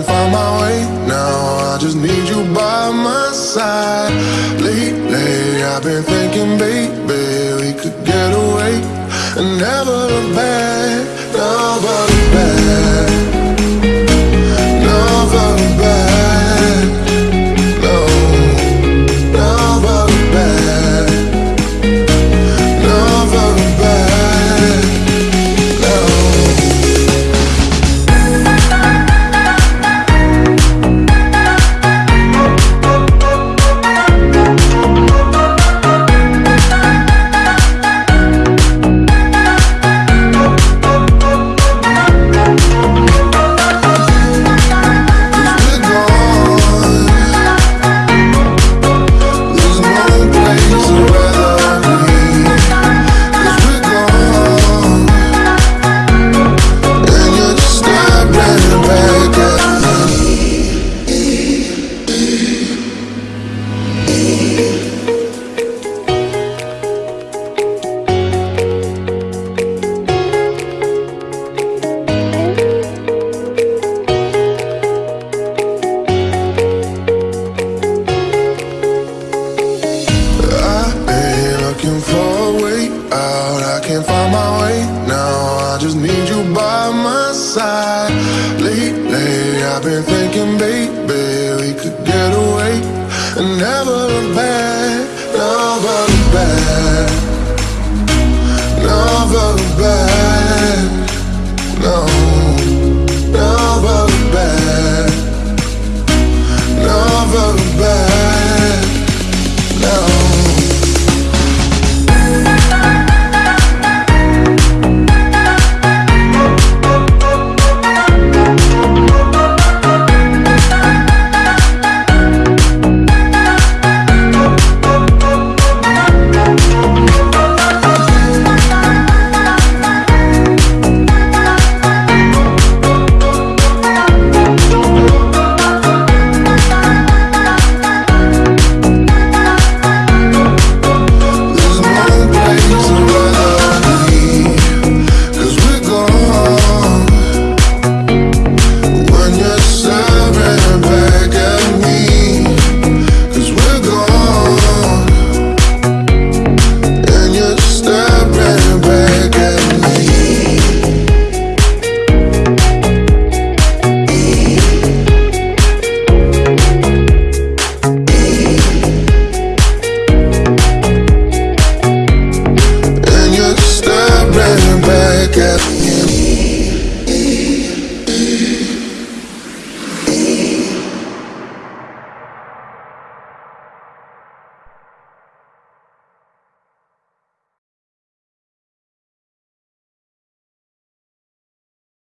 can't find my way. Now I just need you by my side. Lately I've been thinking, baby We could get away and never look back. side. Lately I've been thinking, baby, we could get away And never look at me